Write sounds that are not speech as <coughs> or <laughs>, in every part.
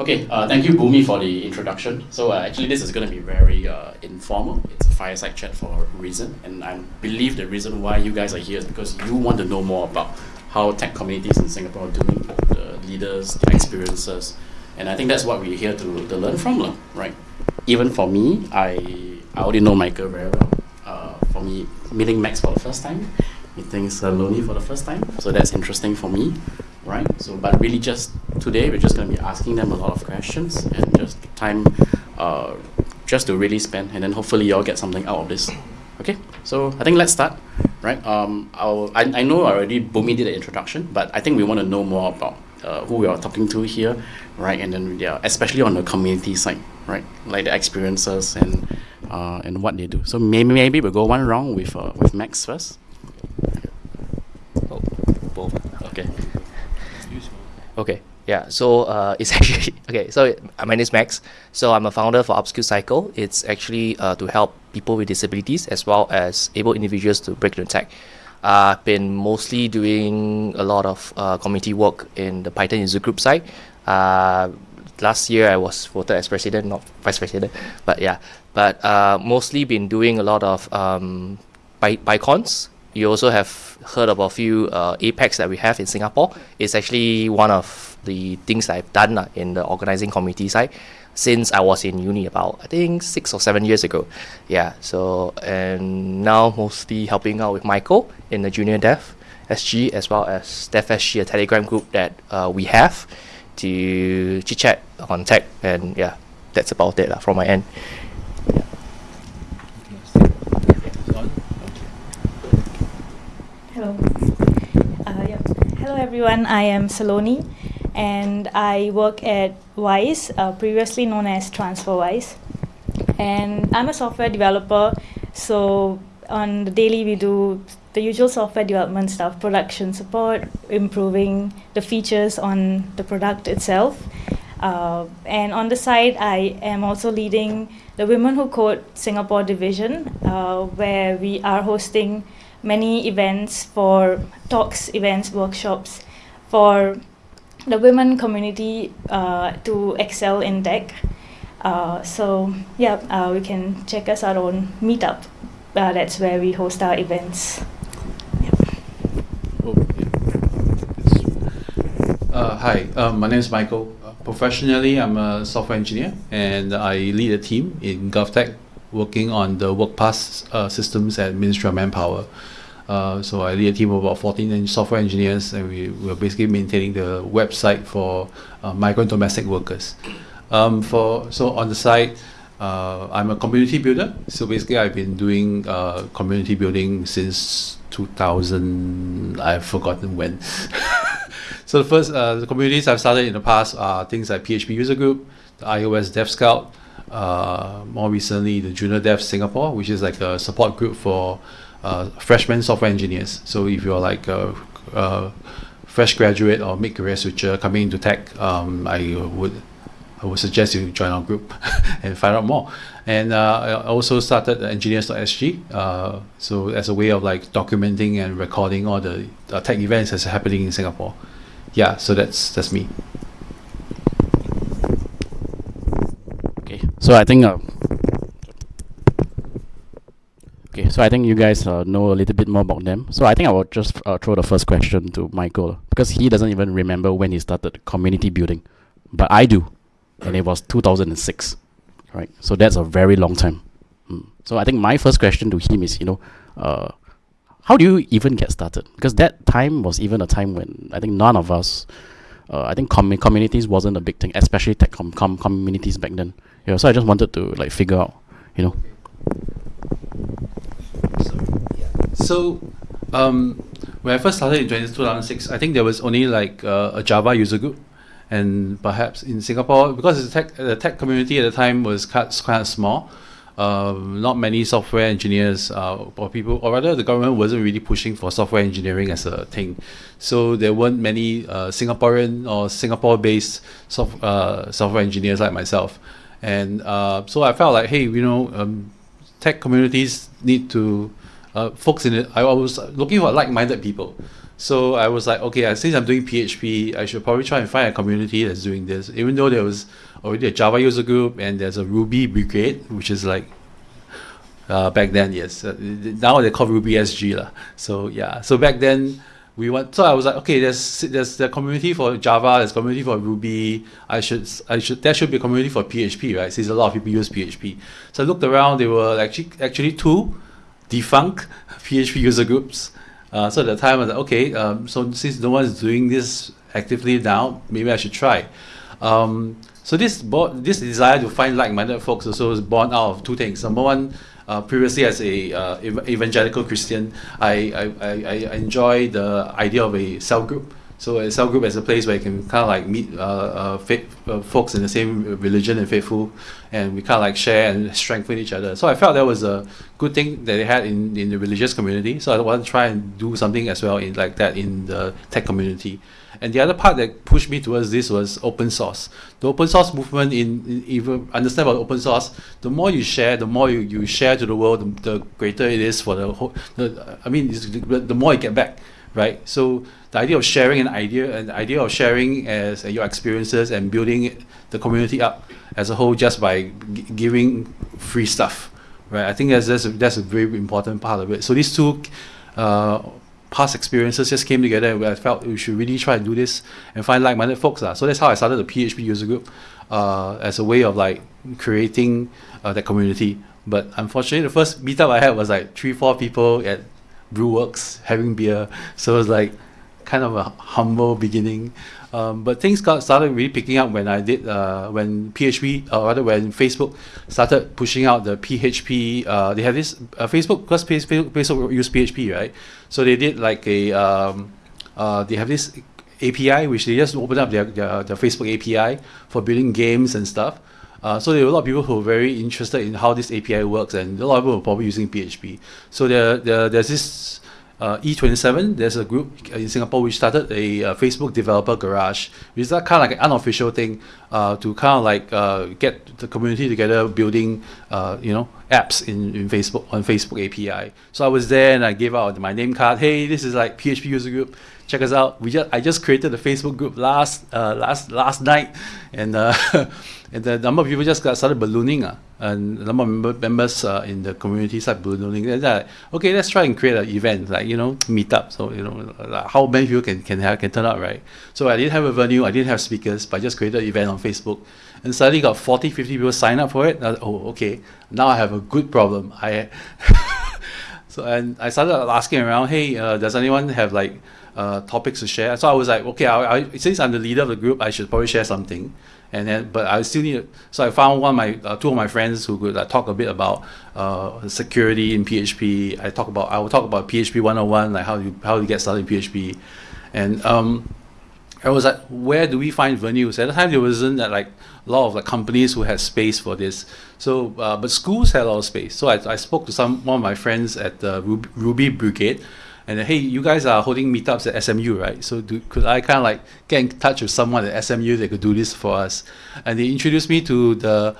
Okay, uh, thank you, Bhumi, for the introduction. So uh, actually, this is going to be very uh, informal. It's a fireside chat for a reason, and I believe the reason why you guys are here is because you want to know more about how tech communities in Singapore are doing, the leaders, the experiences, and I think that's what we're here to, to learn from, right? Even for me, I I already know Michael very well. Uh, for me, meeting Max for the first time, meeting Saloni for the first time, so that's interesting for me right? So, but really just today, we're just going to be asking them a lot of questions and just time uh, just to really spend, and then hopefully you all get something out of this. Okay, so I think let's start, right? Um, I'll, I, I know already Bhumi did the introduction, but I think we want to know more about uh, who we are talking to here, right? And then yeah, especially on the community side, right? Like the experiences and uh, and what they do. So maybe maybe we'll go one round with uh, with Max first. Oh, both. Okay. Okay. Yeah. So uh, <laughs> it's actually okay. So uh, my name is Max. So I'm a founder for Upskill Cycle. It's actually uh, to help people with disabilities as well as able individuals to break into tech. Uh, I've been mostly doing a lot of uh, community work in the Python user group side. Uh, last year I was voted as president, not vice president, <laughs> but yeah. But uh, mostly been doing a lot of um, Py- PyCons. You also have heard about a few uh, Apex that we have in Singapore. It's actually one of the things I've done uh, in the organizing community side since I was in uni about I think six or seven years ago. Yeah. So and now mostly helping out with Michael in the junior dev SG as well as Dev SG, a Telegram group that uh, we have to chit chat on tech and yeah, that's about it uh, from my end. Hello. Uh, yeah. Hello, everyone. I am Saloni, and I work at Wise, uh, previously known as TransferWise. And I'm a software developer, so on the daily we do the usual software development stuff, production support, improving the features on the product itself. Uh, and on the side, I am also leading the Women Who Code Singapore division, uh, where we are hosting many events for talks, events, workshops for the women community uh, to excel in tech. Uh, so yeah, uh, we can check us out on Meetup. Uh, that's where we host our events. Oh. Uh, hi, um, my name is Michael. Professionally, I'm a software engineer and I lead a team in GovTech working on the WorkPass systems at Ministry of Manpower. Uh, so I lead a team of about 14 en- software engineers and we, we're basically maintaining the website for uh, migrant domestic workers. Um, for So on the side, uh, I'm a community builder. So basically I've been doing uh, community building since 2000, I've forgotten when. <laughs> so the first uh, the communities I've started in the past are things like PHP User Group, the iOS Dev Scout, uh, more recently the Junior Dev Singapore, which is like a support group for uh, freshman software engineers. So if you're like a, a fresh graduate or mid career switcher coming into tech, um, I would I would suggest you join our group <laughs> and find out more. And uh, I also started engineers.sg, uh, so as a way of like documenting and recording all the uh, tech events that's happening in Singapore. Yeah, so that's that's me. Okay, so I think. Okay, so I think you guys uh, know a little bit more about them. So I think I will just uh, throw the first question to Michael because he doesn't even remember when he started community building, but I do, and it was 2006, right? So that's a very long time. Mm. So I think my first question to him is, you know, uh, how do you even get started? Because that time was even a time when I think none of us, uh, I think commu- communities wasn't a big thing, especially tech com- com- communities back then. Yeah, so I just wanted to like figure out, you know. So, um, when I first started in 2006, I think there was only like uh, a Java user group, and perhaps in Singapore because the tech the tech community at the time was quite, of small. Um, not many software engineers uh, or people, or rather, the government wasn't really pushing for software engineering as a thing. So there weren't many uh, Singaporean or Singapore-based soft, uh, software engineers like myself, and uh, so I felt like, hey, you know, um, tech communities need to uh, folks in it. I was looking for like-minded people. So I was like, okay, I since I'm doing PHP, I should probably try and find a community that's doing this. Even though there was already a Java user group and there's a Ruby brigade, which is like uh, back then, yes. Uh, now they call Ruby SG lah. So yeah. So back then we want. So I was like, okay, there's there's the community for Java, there's community for Ruby. I should I should there should be a community for PHP, right? Since a lot of people use PHP. So I looked around. There were actually actually two defunct <laughs> PHP user groups. Uh, so at the time I was like, okay, um, so since no one's doing this actively now, maybe I should try. Um, so this this desire to find like-minded folks also is born out of two things. Number one, uh, previously as a uh, ev- evangelical Christian, I, I, I, enjoy the idea of a cell group. So a cell group is a place where you can kind of like meet uh, uh, uh, folks in the same religion and faithful, and we kind of like share and strengthen each other. So I felt that was a good thing that they had in, in the religious community. So I wanted to try and do something as well in like that in the tech community. And the other part that pushed me towards this was open source. The open source movement, in, in even understand about open source, the more you share, the more you, you share to the world, the, the greater it is for the whole. The, I mean, the, the more you get back, right? So the idea of sharing an idea, an idea of sharing as uh, your experiences and building the community up as a whole just by giving free stuff, right? I think that's that's a, that's a very important part of it. So these two. Uh, past experiences just came together where I felt we should really try and do this and find like-minded folks. Uh. So that's how I started the PHP user group uh, as a way of like creating uh, that community. But unfortunately, the first meetup I had was like three, four people at Brewerkz having beer. So it was like kind of a humble beginning. Um, but things got started really picking up when I did uh, when PHP or rather when Facebook started pushing out the PHP. Uh, they have this uh, Facebook because Facebook, Facebook use PHP right, so they did like a um, uh, they have this API which they just opened up their, their, their Facebook API for building games and stuff. Uh, so there were a lot of people who were very interested in how this API works, and a lot of people were probably using PHP. So there, there there's this uh, E27, there's a group in Singapore which started a uh, Facebook developer garage, which is kind of like an unofficial thing uh, to kind of like uh, get the community together building, uh, you know, apps in, in Facebook on Facebook API. So I was there and I gave out my name card. Hey, this is like PHP user group. Check us out. We just I just created a Facebook group last uh, last last night, and <laughs> and the number of people just got started ballooning, uh, and the number of member, members uh, in the community started ballooning. And like, okay, let's try and create an event, like you know, meet up. So you know, like how many people can can have can turn up, right? So I didn't have a venue, I didn't have speakers, but I just created an event on Facebook, and suddenly got 40, 50 people sign up for it. Was, oh, okay, now I have a good problem. I <laughs> so and I started asking around, hey, uh, does anyone have like uh, topics to share? So I was like, okay, I, I, since I'm the leader of the group, I should probably share something and then but I still need so I found one of my uh, two of my friends who could talk a bit about uh, security in PHP. I talk about I will talk about PHP 101 like how you how you get started in PHP, and um, I was like, where do we find venues? At the time, there wasn't that like a lot of like companies who had space for this. So, uh, but schools had a lot of space. So I, I spoke to some one of my friends at the Ruby, Ruby Brigade, and hey, you guys are holding meetups at SMU, right? So do, could I kind of like get in touch with someone at SMU that could do this for us? And they introduced me to the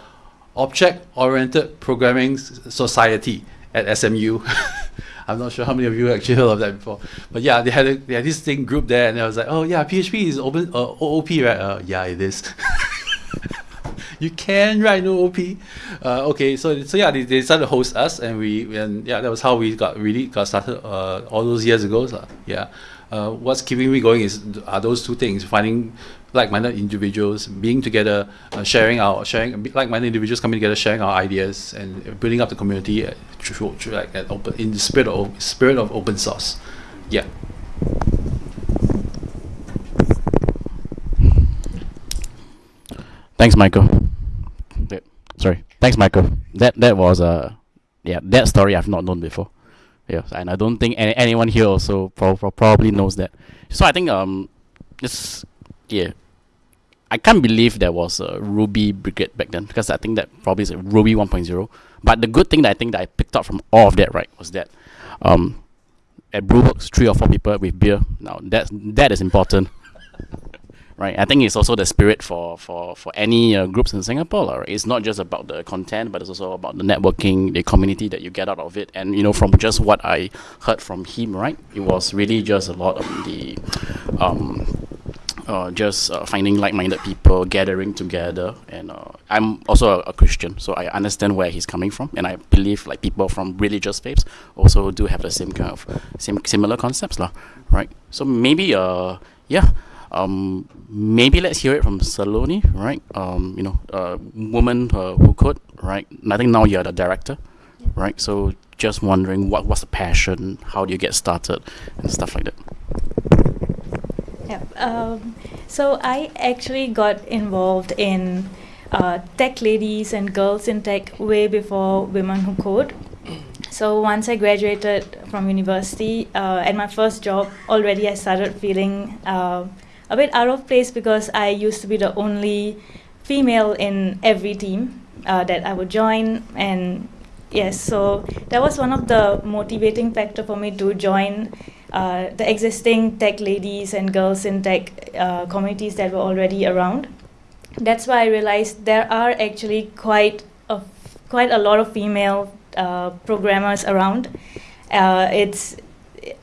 Object-Oriented Programming Society at SMU. <laughs> I'm not sure how many of you actually heard of that before, but yeah, they had a, they had this thing group there, and I was like, oh yeah, PHP is open uh, OOP, right? Uh, yeah, it is. <laughs> you can write no OP. Uh, okay, so so yeah, they, they decided to host us, and we and yeah, that was how we got really got started uh, all those years ago. So, yeah, uh, what's keeping me going is are those two things: finding like-minded individuals, being together, uh, sharing our sharing like-minded individuals coming together, sharing our ideas, and building up the community uh, through, through like at open in the spirit of spirit of open source. Yeah. Thanks, Michael. Thanks, Michael. That that was a yeah that story I've not known before. Yeah, and I don't think any, anyone here also pro- pro- probably knows that. So I think um, it's yeah. I can't believe there was a Ruby Brigade back then because I think that probably is Ruby 1.0. But the good thing that I think that I picked up from all of that right was that um, at Brewerkz, three or four people with beer. Now that that is important. Right? I think it's also the spirit for for for any uh, groups in Singapore. Right? It's not just about the content, but it's also about the networking, the community that you get out of it. And you know, from just what I heard from him, right, it was really just a lot of the. Um, uh, just uh, finding like-minded people, gathering together, and uh, I'm also a, a, Christian, so I understand where he's coming from, and I believe like people from religious faiths also do have the same kind of same similar concepts, lah, right? So maybe, uh, yeah, um, maybe let's hear it from Saloni, right? Um, you know, a woman uh, who could, right? I think now you're the director, right? So just wondering what was the passion, how do you get started, and stuff like that. Yeah. Um, so I actually got involved in uh, tech ladies and girls in tech way before Women Who Code. <coughs> So once I graduated from university, uh, at my first job, already I started feeling uh, a bit out of place because I used to be the only female in every team uh, that I would join, and yes, so that was one of the motivating factor for me to join uh, the existing tech ladies and girls in tech uh, communities that were already around. That's why I realized there are actually quite a, quite a lot of female uh, programmers around. Uh, it's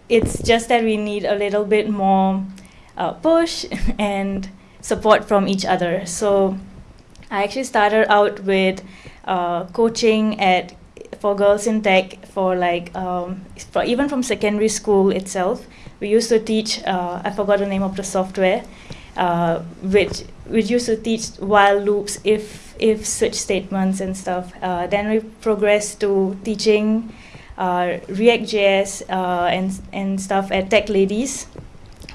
it's just that we need a little bit more uh, push <laughs> and support from each other. So I actually started out with uh, coaching at for girls in tech for like um, for even from secondary school itself. We used to teach. Uh, I forgot the name of the software, uh, which which used to teach while loops, if if switch statements and stuff. Uh, then we progressed to teaching uh, React.js and and stuff at Tech Ladies.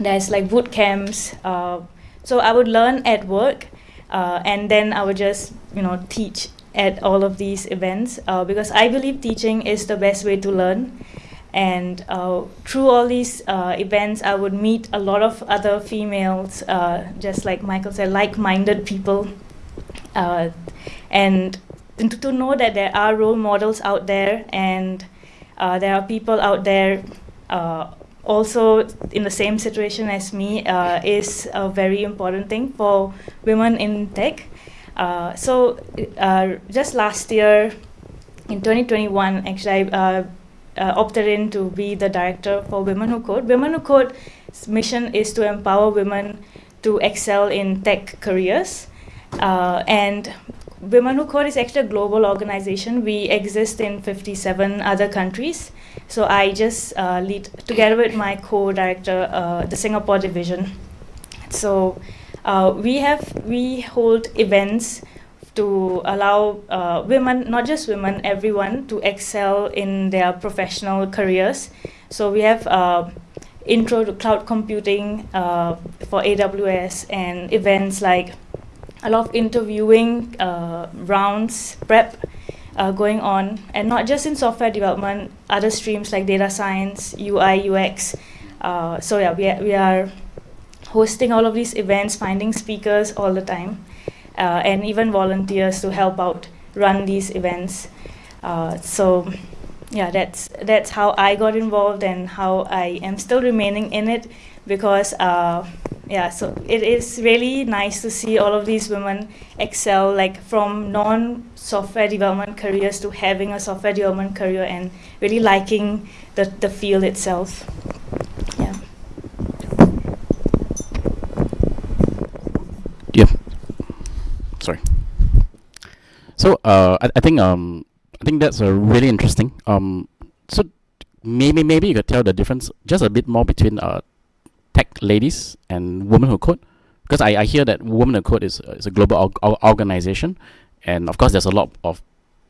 There's like boot camps. Uh, so I would learn at work, and then I would just you know teach at all of these events uh, because I believe teaching is the best way to learn. And uh, through all these uh, events, I would meet a lot of other females, uh, just like Michael said, like minded people. Uh, and to, know that there are role models out there and uh, there are people out there also in the same situation as me is a very important thing for women in tech. Uh, so uh, just last year, in 2021, actually, I uh, uh, opted in to be the director for Women Who Code. Women Who Code's mission is to empower women to excel in tech careers. Uh, and Women Who Code is actually a global organization. We exist in 57 other countries. So I just lead, together with my co-director, the Singapore division. So uh, we have we hold events to allow uh, women, not just women, everyone to excel in their professional careers. So we have uh, intro to cloud computing uh, for AWS and events like a lot of interviewing uh, rounds, prep uh, going on, and not just in software development, other streams like data science, UI, UX. Uh, so yeah, we are, we are hosting all of these events, finding speakers all the time, uh, and even volunteers to help out run these events. Uh, so yeah, that's that's how I got involved and how I am still remaining in it because uh, yeah, so it is really nice to see all of these women excel like from non-software development careers to having a software development career and really liking the, the field itself. Yeah. Yeah. Sorry. So uh, I, I think um, I think that's a really interesting. Um, so maybe maybe you could tell the difference just a bit more between uh, tech ladies and women who code, because I, I hear that women who code is is a global org organization, and of course there's a lot of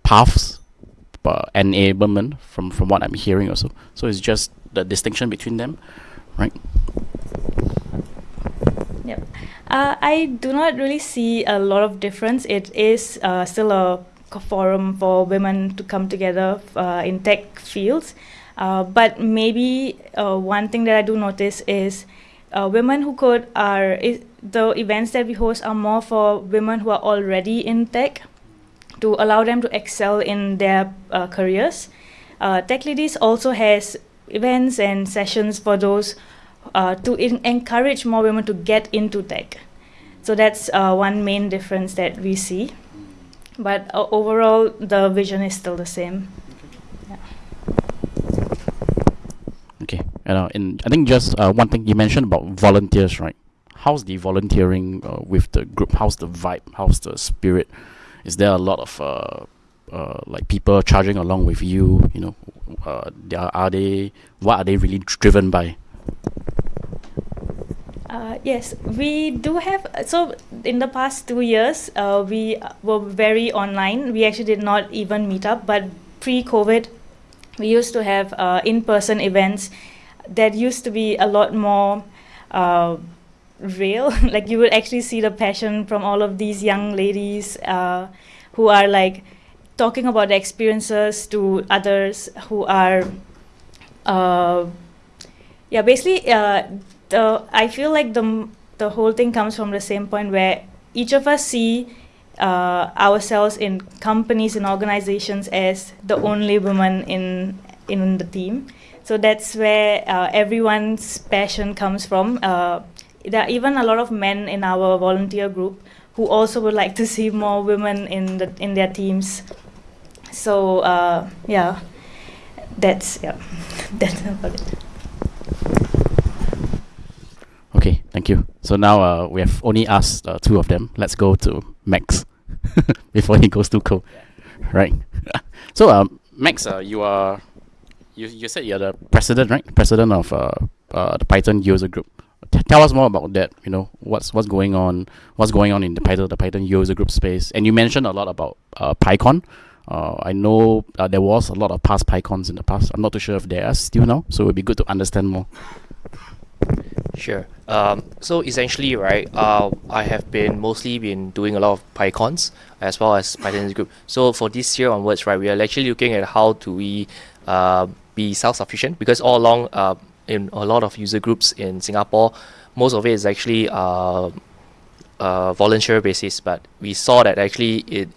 paths, uh, enablement from from what I'm hearing also. So it's just the distinction between them, right? Yep. Uh, I do not really see a lot of difference. It is uh, still a forum for women to come together uh, in tech fields. Uh, but maybe uh, one thing that I do notice is uh, women who code are, is, the events that we host are more for women who are already in tech to allow them to excel in their careers. tech Ladies also has events and sessions for those uh, to encourage more women to get into tech. So that's uh, one main difference that we see. But uh, overall, the vision is still the same. Uh, in, I think just uh, one thing you mentioned about volunteers, right? How's the volunteering uh, with the group? How's the vibe? How's the spirit? Is there a lot of uh, uh, like people charging along with you? You know, uh, are, are they what are they really driven by? Uh, yes, we do have. So in the past two years, uh, we were very online. We actually did not even meet up. But pre-COVID, we used to have uh, in-person events that used to be a lot more uh, real. <laughs> like you would actually see the passion from all of these young ladies uh, who are like talking about the experiences to others who are. Uh, yeah, basically the I feel like the the whole thing comes from the same point where each of us see uh, ourselves in companies and organizations as the only woman in in the team. So that's where uh, everyone's passion comes from. Uh, there are even a lot of men in our volunteer group who also would like to <laughs> see more women in the in their teams. So uh, yeah, that's yeah, <laughs> that's about it. Okay, thank you. So now uh, we have only asked uh, two of them. Let's go to Max <laughs> before he goes too cold. Right. so um, Max, uh, you are you you said you're the president, right? President of uh, uh, the Python user group. T- tell us more about that. You know what's what's going on, what's going on in the Python the Python user group space. And you mentioned a lot about uh, PyCon. Uh, I know uh, there was a lot of past PyCons in the past. I'm not too sure if there are still now, so it would be good to understand more. Sure. Um, so essentially, right, uh, I have been mostly been doing a lot of PyCons as well as Python group. So for this year onwards, right, we are actually looking at how do we uh, be self-sufficient because all along uh, in a lot of user groups in Singapore, most of it is actually uh, uh, volunteer basis. But we saw that actually in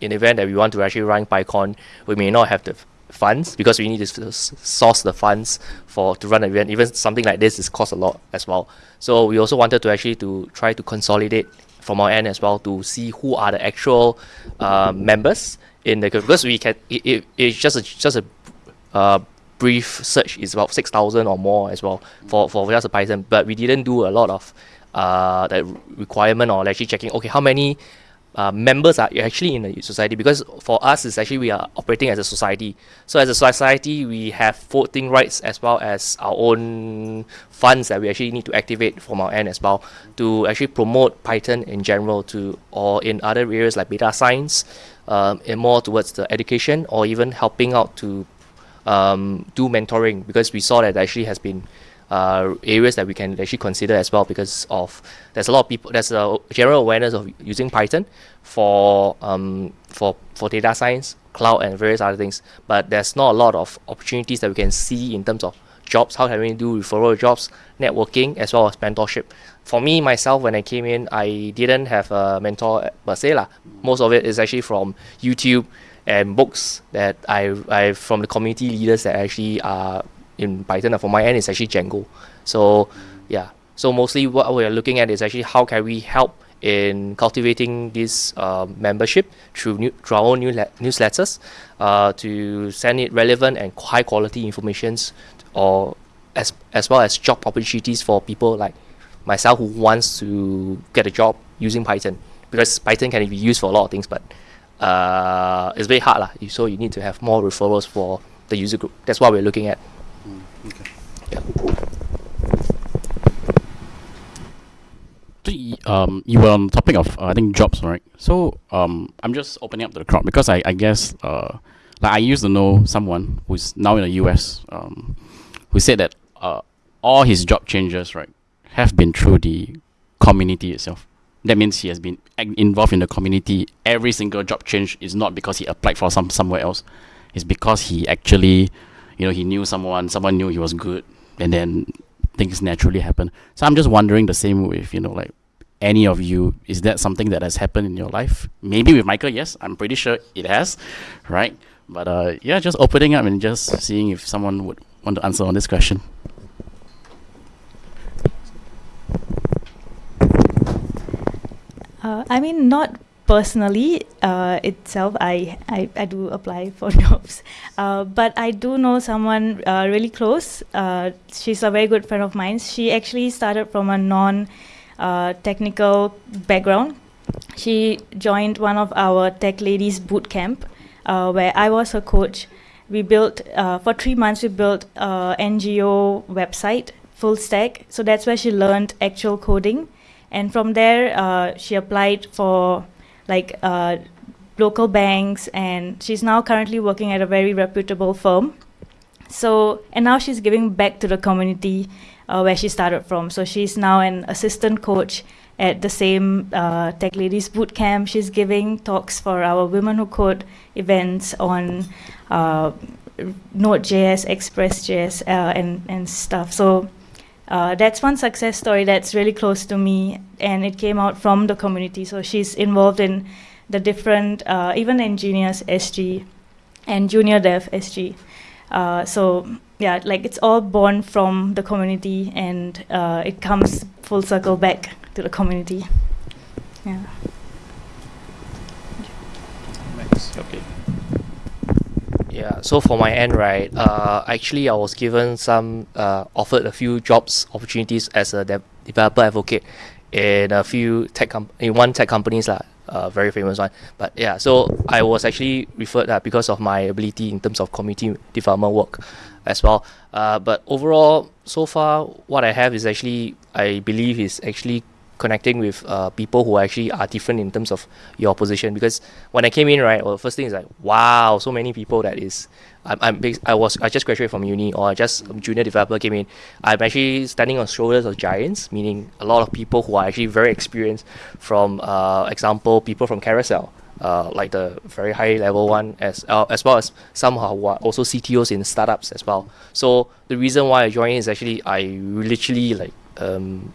in, event that we want to actually run PyCon, we may not have the funds because we need to source the funds for to run an event. Even something like this is cost a lot as well. So we also wanted to actually to try to consolidate from our end as well to see who are the actual uh, members in the because we can it, it, it's just a just a uh, brief search is about six thousand or more as well for for just a Python. But we didn't do a lot of uh, the requirement or actually checking okay how many uh, members are actually in the society because for us it's actually we are operating as a society so as a society we have voting rights as well as our own funds that we actually need to activate from our end as well to actually promote python in general to or in other areas like data science um, and more towards the education or even helping out to um, do mentoring because we saw that actually has been uh, areas that we can actually consider as well because of there's a lot of people there's a general awareness of using Python for um, for for data science, cloud, and various other things. But there's not a lot of opportunities that we can see in terms of jobs. How can we do referral jobs, networking, as well as mentorship? For me myself, when I came in, I didn't have a mentor per se lah. Most of it is actually from YouTube and books that I I from the community leaders that actually are in Python for my end is actually Django. So yeah, so mostly what we are looking at is actually how can we help in cultivating this uh, membership through, new, through our own new newsletters uh, to send it relevant and high quality informations or as, as well as job opportunities for people like myself who wants to get a job using Python because Python can be used for a lot of things but uh, it's very hard lah. so you need to have more referrals for the user group that's what we're looking at Okay. Yeah. So, um, you were on the topic of uh, I think jobs, right? So um, I'm just opening up to the crowd because I, I guess uh, like I used to know someone who's now in the US um, who said that uh, all his job changes right have been through the community itself. That means he has been involved in the community. Every single job change is not because he applied for some somewhere else. It's because he actually you know he knew someone someone knew he was good and then things naturally happen. So i'm just wondering the same with you know like any of you. Is that something that has happened in your life? Maybe with michael yes. I'm pretty sure it has right? But uh yeah just opening up and just seeing if someone would want to answer on this question Uh, I mean, not personally uh, itself. I, I, I do apply for <laughs> jobs, uh, but I do know someone uh, really close. Uh, she's a very good friend of mine. She actually started from a non-technical background. She joined one of our tech ladies boot camp, where I was her coach. We built for three months. We built a NGO website full stack. So that's where she learned actual coding. And from there, uh, she applied for like uh, local banks, and she's now currently working at a very reputable firm. So, and now she's giving back to the community uh, where she started from. So she's now an assistant coach at the same uh, Tech Ladies Boot Camp. She's giving talks for our Women Who Code events on uh, Node.js, Express.js, uh, and, and stuff. So uh, that's one success story that's really close to me, and it came out from the community. So she's involved in the different, uh, even engineers SG and junior dev SG. Uh, so yeah, like it's all born from the community, and uh, it comes full circle back to the community. Yeah. Okay. Yeah, so for my end, right, uh, actually I was given some, uh, offered a few jobs opportunities as a dev developer advocate in a few tech com in one tech companies lah, uh, very famous one. But yeah, so I was actually referred uh, because of my ability in terms of community development work as well. Uh, but overall, so far, what I have is actually, I believe is actually connecting with uh, people who actually are different in terms of your position. Because when I came in, right, well, first thing is like, wow, so many people that is. I'm, I'm I was I just graduated from uni or just junior developer came in. I'm actually standing on shoulders of giants, meaning a lot of people who are actually very experienced. From uh, example, people from Carousell. Uh, like the very high level one as uh, as well as some who are also CTOs in startups as well. So the reason why I joined is actually I literally like um,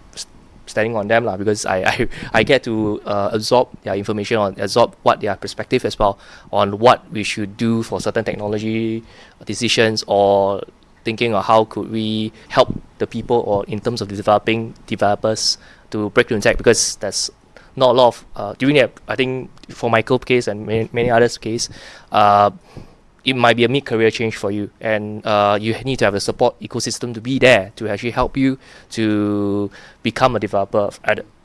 standing on them lah because I, I, I get to uh, absorb their information on absorb what their perspective as well on what we should do for certain technology decisions or thinking of how could we help the people or in terms of developing developers to break through tech because that's not a lot of uh, during that I think for Michael case and many, many others case uh, it might be a mid-career change for you. And uh, you need to have a support ecosystem to be there to actually help you to become a developer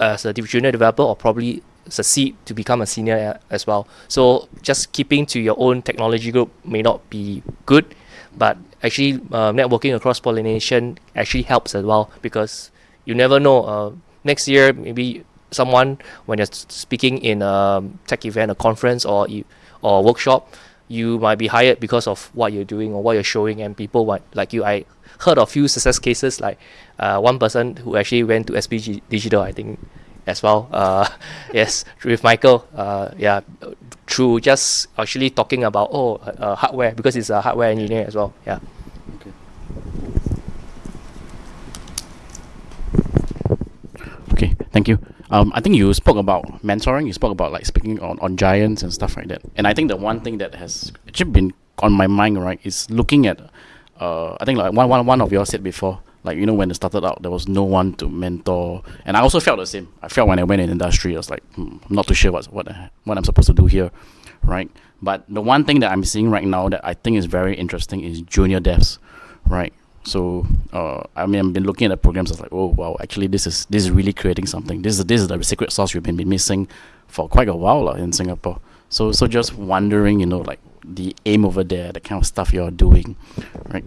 as a junior developer or probably succeed to become a senior as well. So just keeping to your own technology group may not be good but actually uh, networking across pollination actually helps as well because you never know uh, next year maybe someone when you're speaking in a tech event a conference or or workshop you might be hired because of what you're doing or what you're showing and people might like you I heard of few success cases like uh, one person who actually went to SPG Digital I think as well. <laughs> Uh, yes with Michael uh, yeah through just actually talking about oh uh, hardware because he's a hardware engineer as well yeah. Okay. Okay thank you um, I think you spoke about mentoring. You spoke about like speaking on, on giants and stuff like that. And I think the one thing that has actually been on my mind, right, is looking at. Uh, I think like one, one, one of you all said before, like you know when it started out, there was no one to mentor, and I also felt the same. I felt when I went in industry, I was like, hmm, I'm not too sure what what what I'm supposed to do here, right? But the one thing that I'm seeing right now that I think is very interesting is junior devs, right? So uh, I mean, I've been looking at programs. I was like, oh wow, actually, this is this is really creating something. This is this is the secret sauce we've been, been missing for quite a while uh, in Singapore. So so just wondering, you know, like the aim over there, the kind of stuff you're doing, right?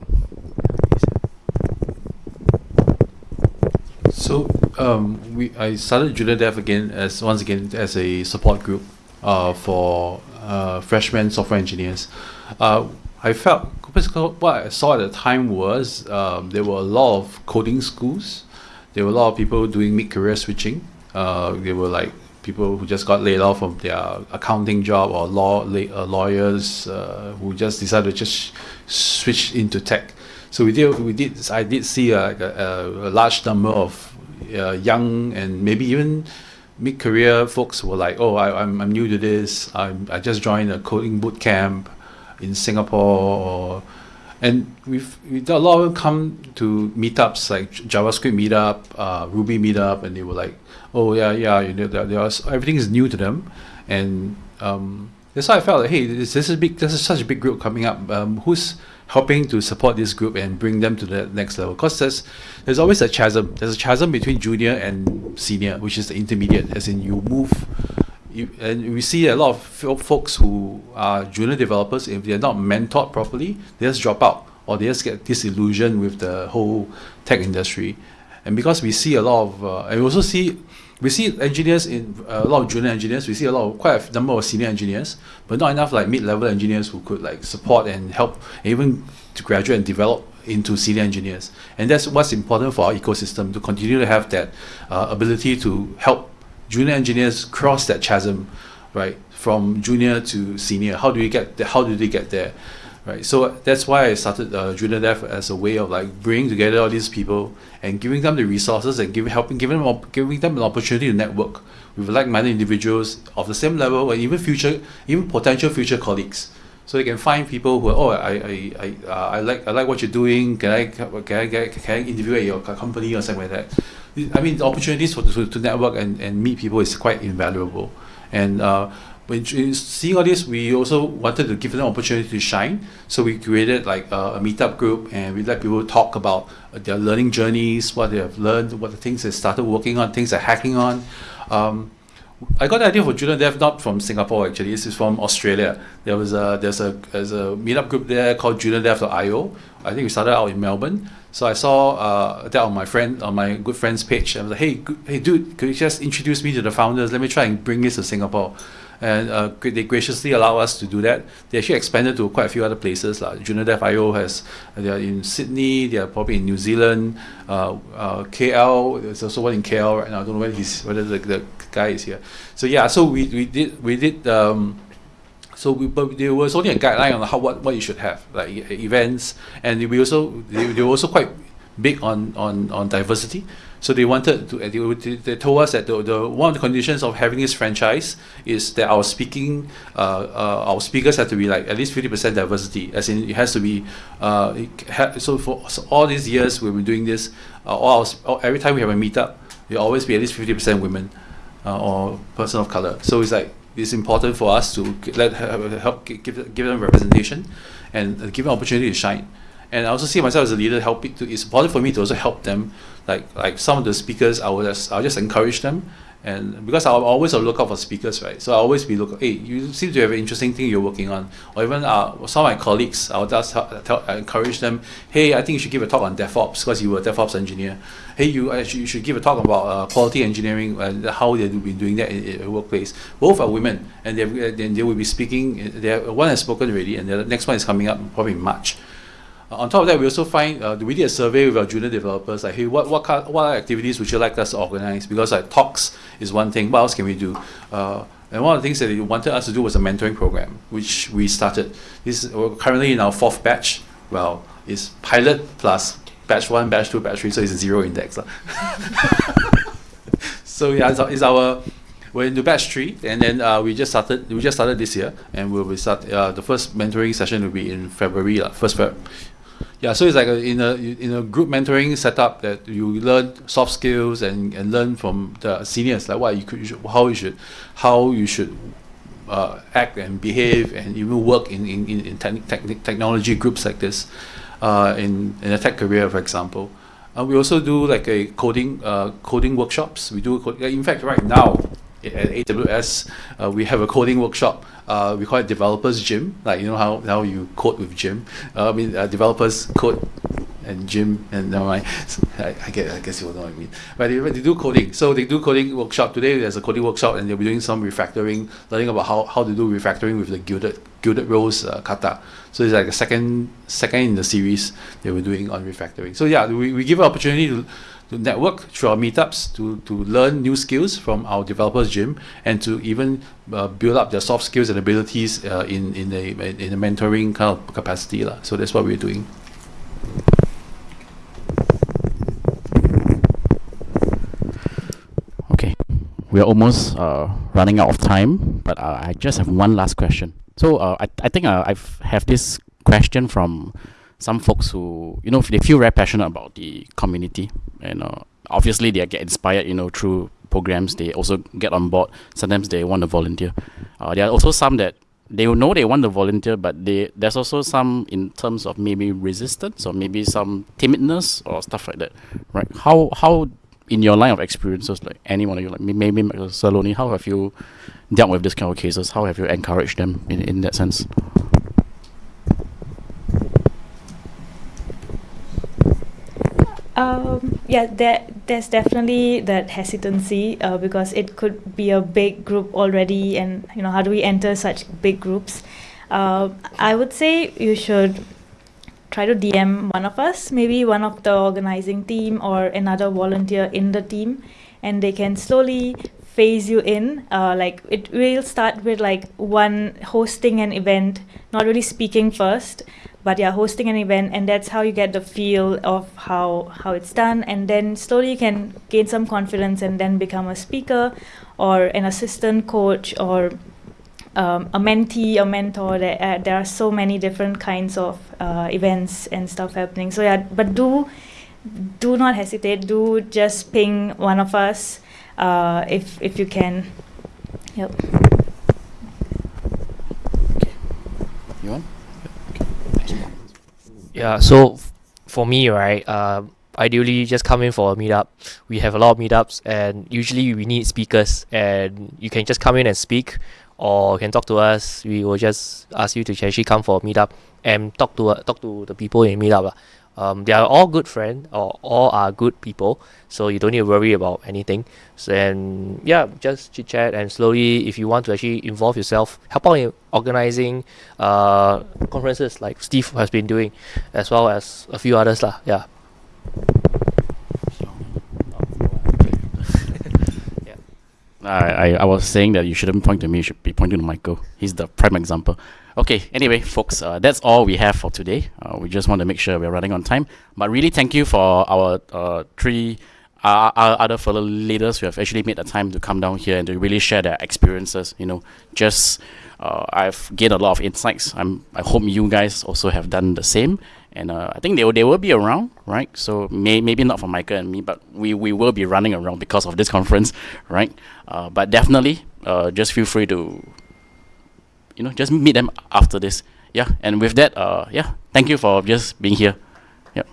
So um, we I started Junior Dev again as once again as a support group uh, for uh, freshman software engineers. Uh, I felt what I saw at the time was um, there were a lot of coding schools. There were a lot of people doing mid-career switching. Uh, there were like people who just got laid off from their accounting job or law uh, lawyers uh, who just decided to just switch into tech. So we did we did I did see a, a, a large number of uh, young and maybe even mid-career folks were like, oh, I, I'm, I'm new to this. I'm, I just joined a coding boot camp in Singapore or and we've we a lot of them come to meetups like JavaScript meetup, uh, Ruby meetup, and they were like, "Oh yeah, yeah, you know, was, everything is new to them," and um, that's why I felt like, hey, this, this is big. This is such a big group coming up. Um, who's helping to support this group and bring them to the next level? Because there's there's always a chasm. There's a chasm between junior and senior, which is the intermediate. As in, you move. You, and we see a lot of folks who are junior developers. If they're not mentored properly, they just drop out or they just get disillusioned with the whole tech industry. And because we see a lot of, uh, and we also see we see engineers in uh, a lot of junior engineers. We see a lot of quite a number of senior engineers, but not enough like mid-level engineers who could like support and help, even to graduate and develop into senior engineers. And that's what's important for our ecosystem to continue to have that uh, ability to help junior engineers cross that chasm, right, from junior to senior. How do we get? How do they get there? right? So that's why I started uh, Junior Dev as a way of like bringing together all these people and giving them the resources and giving helping giving them giving them an opportunity to network with like-minded individuals of the same level and even future even potential future colleagues. So they can find people who are, oh I I, I, uh, I like I like what you're doing. Can I can I get can I interview at your company or something like that? I mean the opportunities for to, to network and, and meet people is quite invaluable. And uh, when seeing all this, we also wanted to give them opportunity to shine. So we created like a, a meetup group, and we let people talk about their learning journeys, what they have learned, what the things they started working on, things they're hacking on. Um, I got the idea for Junior Dev not from Singapore actually. This is from Australia. There was a there's a there's a meetup group there called JuniorDev.io. I think we started out in Melbourne. So I saw uh, that on my friend on my good friend's page. I was like, hey, hey, dude, could you just introduce me to the founders? Let me try and bring this to Singapore and uh, they graciously allow us to do that. They actually expanded to quite a few other places. Like JuniorDev.io has, they are in Sydney, they are probably in New Zealand, uh, uh, KL, there's also one in KL right now. I don't know whether, he's, whether the, the guy is here. So yeah, so we, we did, we did um, so we, but there was only a guideline on how what, what you should have, like events, and we also they, they were also quite big on, on, on diversity. So they wanted to, they, they told us that the, the one of the conditions of having this franchise is that our speaking, uh, uh, our speakers have to be like at least 50% diversity, as in it has to be, uh, so for so all these years we've been doing this, uh, all our, every time we have a meetup, will always be at least 50% women uh, or person of color. So it's like, it's important for us to let help give, give them representation and give them opportunity to shine. And I also see myself as a leader helping to it's important for me to also help them. Like like some of the speakers I will just I'll just encourage them and because I'm always look out for speakers right? So I'll always be look hey you seem to have an interesting thing you're working on. Or even uh, some of my colleagues I'll just tell, encourage them hey I think you should give a talk on DevOps because you were a DevOps engineer. Hey you actually you should give a talk about uh, quality engineering and how they've been doing that in, in a workplace. Both are women and they then they will be speaking they one has spoken already and the next one is coming up probably in March uh, on top of that, we also find uh, we did a survey with our junior developers like, hey, what what kind, what activities would you like us to organize? Because like talks is one thing. What else can we do? Uh, and one of the things that they wanted us to do was a mentoring program, which we started. This we're currently in our fourth batch. Well, it's pilot plus batch one, batch two, batch three, so it's a zero index. <laughs> so yeah, it's our, it's our we're into batch three, and then uh, we just started. We just started this year, and we'll be start. Uh, the first mentoring session will be in February, uh, first Feb yeah, so it's like a, in a in a group mentoring setup that you learn soft skills and, and learn from the seniors, like what you could, you should, how you should, how you should uh, act and behave, and even work in in, in te- technology groups like this, uh, in in a tech career, for example. Uh, we also do like a coding uh, coding workshops. We do in fact right now at AWS, uh, we have a coding workshop. Uh, we call it developers gym. Like you know how, how you code with gym. Uh, I mean uh, developers code and gym and never mind. I, I, guess, I guess you know what I mean. But they, they do coding. So they do coding workshop. Today there's a coding workshop and they'll be doing some refactoring, learning about how, how to do refactoring with the Gilded Gilded Rose uh, kata. So it's like a second second in the series they were doing on refactoring. So yeah, we, we give an opportunity to to network through our meetups to, to learn new skills from our developers gym and to even uh, build up their soft skills and abilities uh, in, in, a, in a mentoring kind of capacity. La. So that's what we're doing. Okay, we're almost uh, running out of time, but uh, I just have one last question. So uh, I, I think uh, I have this question from some folks who you know they feel very passionate about the community and uh, obviously they get inspired you know through programs. They also get on board. Sometimes they want to volunteer. Uh, there are also some that they know they want to volunteer but they there's also some in terms of maybe resistance or maybe some timidness or stuff like that right? How how in your line of experiences like anyone of you like maybe Saloni how have you dealt with this kind of cases? How have you encouraged them in, in that sense Um, yeah, there, there's definitely that hesitancy uh, because it could be a big group already, and you know, how do we enter such big groups? Uh, I would say you should try to DM one of us, maybe one of the organizing team or another volunteer in the team, and they can slowly phase you in. Uh, like it will start with like one hosting an event, not really speaking first, but yeah hosting an event and that's how you get the feel of how how it's done and then slowly you can gain some confidence and then become a speaker or an assistant coach or um, a mentee a mentor. There, uh, there are so many different kinds of uh, events and stuff happening. So yeah but do do not hesitate. Do just ping one of us uh, if if you can yep you want Yeah, so for me, right, uh, ideally just come in for a meetup. We have a lot of meetups, and usually we need speakers, and you can just come in and speak, or you can talk to us. We will just ask you to actually come for a meetup and talk to uh, talk to the people in meetup. lah. Um, they are all good friends, or all are good people, so you don't need to worry about anything. So and yeah, just chit chat and slowly, if you want to actually involve yourself, help out in organizing uh, conferences like Steve has been doing, as well as a few others lah. Yeah. I, I, I was saying that you shouldn't point to me, you should be pointing to Michael. He's the prime example. Okay, anyway, folks, uh, that's all we have for today. Uh, we just want to make sure we're running on time. But really, thank you for our uh, three uh, our other fellow leaders who have actually made the time to come down here and to really share their experiences. You know, just uh, I've gained a lot of insights. I'm, I hope you guys also have done the same. And uh, I think they will, they will be around, right? So may, maybe not for Michael and me, but we, we will be running around because of this conference, right? Uh, but definitely, uh, just feel free to, you know, just meet them after this. Yeah, and with that, uh, yeah, thank you for just being here. Yep.